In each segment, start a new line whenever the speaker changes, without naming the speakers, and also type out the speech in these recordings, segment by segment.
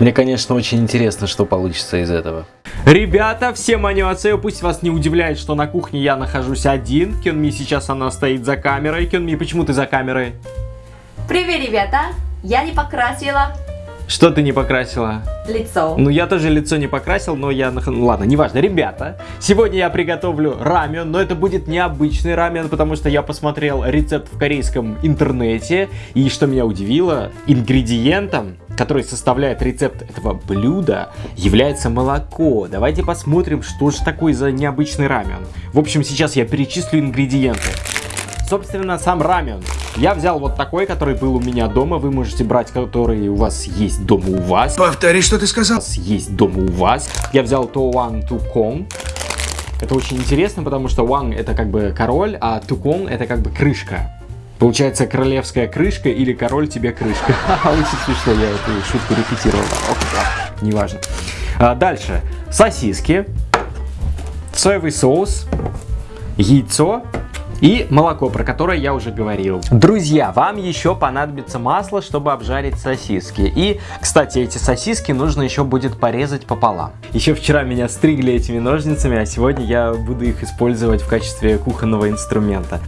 Мне, конечно, очень интересно, что получится из этого.
Ребята, всем анёцео, пусть вас не удивляет, что на кухне я нахожусь один. Кёнми сейчас она стоит за камерой. Кёнми, почему ты за камерой?
Привет, ребята! Я не покрасила
Что ты не покрасила?
лицо.
Ну, я тоже лицо не покрасил, но я... Ну, ладно, неважно. Ребята, сегодня я приготовлю рамен, но это будет необычный рамен, потому что я посмотрел рецепт в корейском интернете, и что меня удивило, ингредиентом, который составляет рецепт этого блюда, является молоко. Давайте посмотрим, что же такое за необычный рамен. В общем, сейчас я перечислю ингредиенты. Собственно, сам рамен. Я взял вот такой, который был у меня дома. Вы можете брать, который у вас есть дома у вас
Повтори, что ты сказал.
вас есть дома у вас. Я взял Тоуан Тукон. Это очень интересно, потому что Ван это как бы король, а Тукон это как бы крышка. Получается королевская крышка или король тебе крышка. Очень смешно, я эту шутку репетировал. Неважно. А, дальше. Сосиски, соевый соус, яйцо и молоко, про которое я уже говорил. Друзья, вам еще понадобится масло, чтобы обжарить сосиски. И, кстати, эти сосиски нужно еще будет порезать пополам. Еще вчера меня стригли этими ножницами, а сегодня я буду их использовать в качестве кухонного инструмента.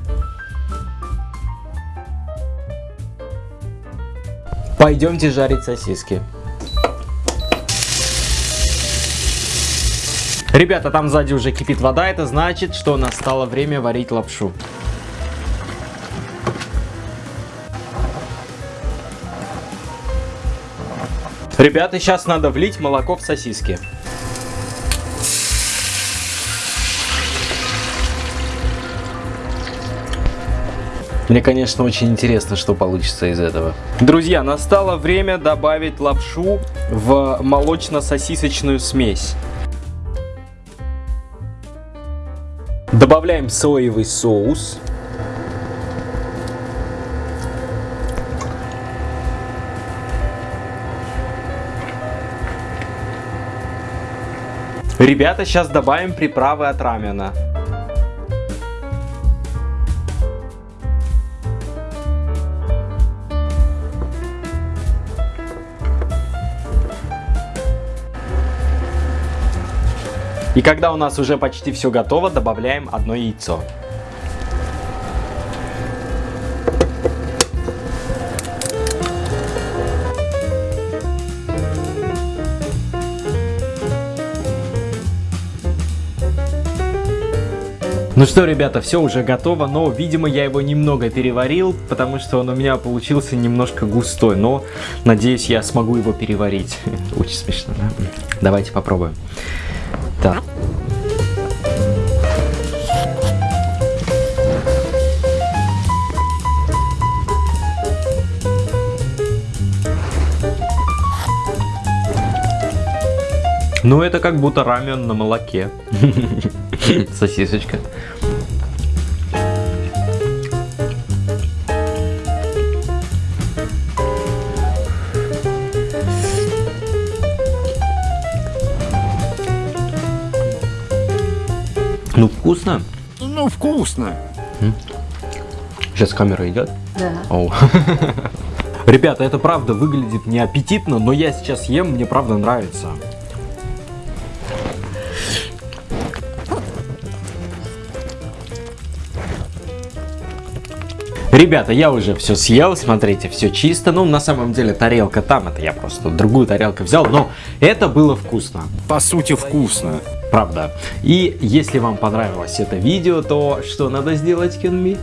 Пойдемте жарить сосиски. Ребята, там сзади уже кипит вода, это значит, что настало время варить лапшу. Ребята, сейчас надо влить молоко в сосиски.
Мне, конечно, очень интересно, что получится из этого.
Друзья, настало время добавить лапшу в молочно-сосисочную смесь. Добавляем соевый соус. Ребята, сейчас добавим приправы от рамена. И когда у нас уже почти все готово, добавляем одно яйцо. Ну что, ребята, все уже готово, но, видимо, я его немного переварил, потому что он у меня получился немножко густой, но, надеюсь, я смогу его переварить. Очень смешно, да? Давайте попробуем. Так. Ну, это как будто рамен на молоке.
Сосисочка.
Ну, вкусно.
Ну, вкусно.
Сейчас камера идет.
Да.
Оу. Ребята, это правда выглядит не аппетитно, но я сейчас ем, мне правда нравится. Ребята, я уже все съел, смотрите, все чисто. Ну, на самом деле, тарелка там, это я просто другую тарелку взял, но это было вкусно.
По сути, вкусно.
Правда. И если вам понравилось это видео, то что надо сделать, Кенми?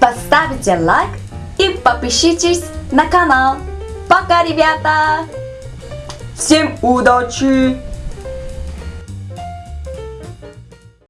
Поставьте лайк и подпишитесь на канал. Пока, ребята! Всем удачи!